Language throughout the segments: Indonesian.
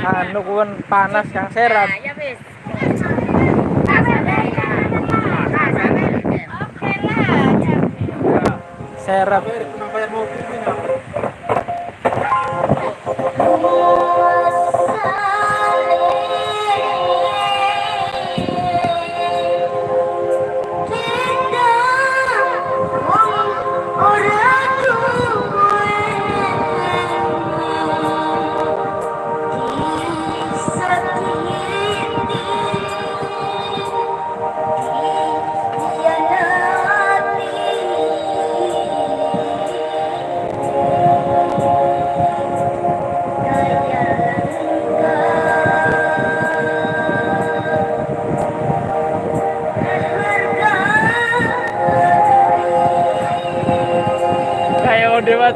anu kun panas yang serap. Ya. Serap.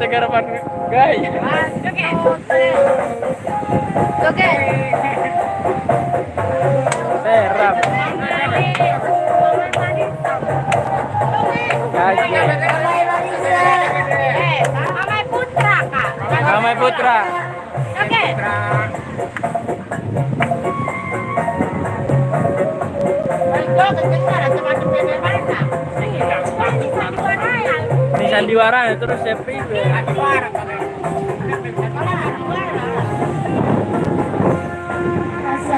Kayak Dewa Tegarapan gaya. Oke. Serap. Gaya. Eh, Mamai Putra, Kak. Ramai Putra. Oke. Ini sandiwara terus Sepri. Rasa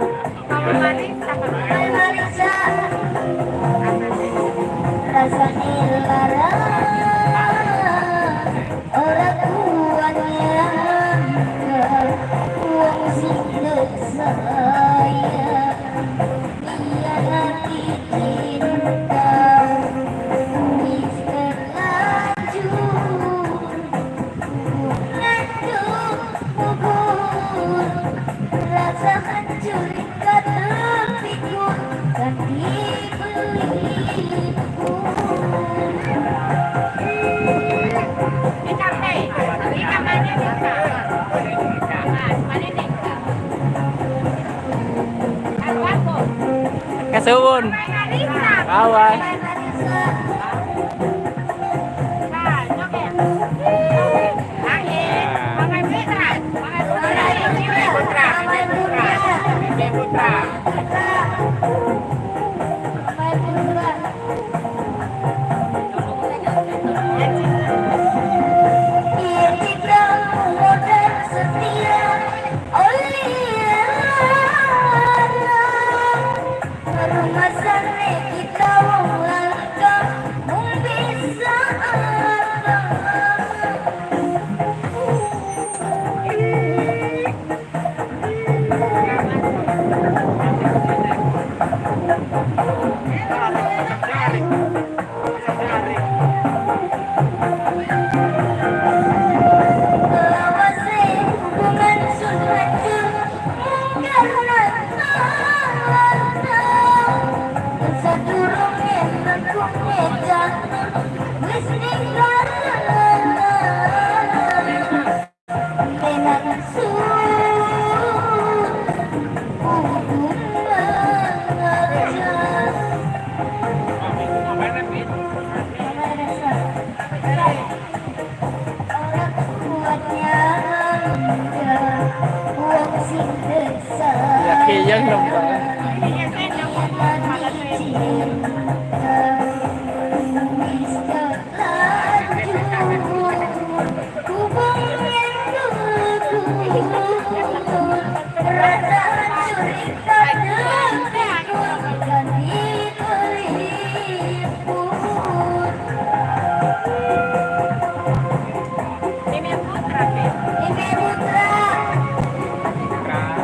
Kesuwun. Awas. Ya kiyang lembah.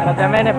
Raja mana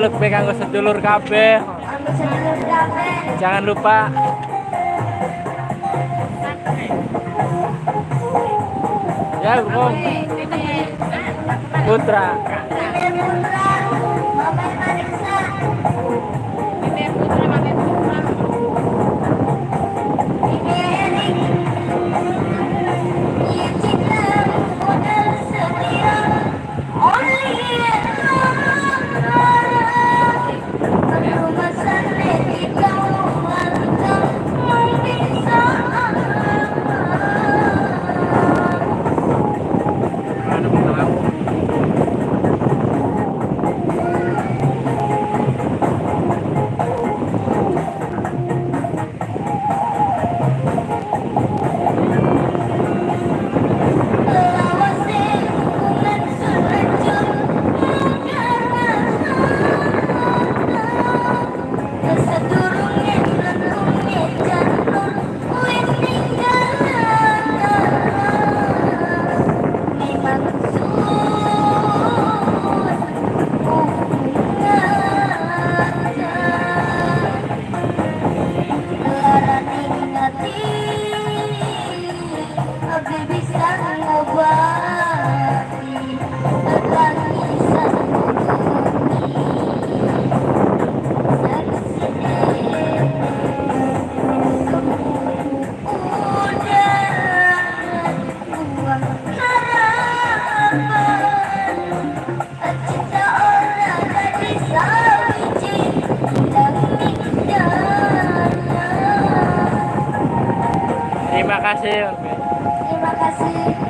lugbe kanggo sedulur kabeh. Jangan lupa Ya, Bung. Putra. Putra. you. kasih. Terima kasih.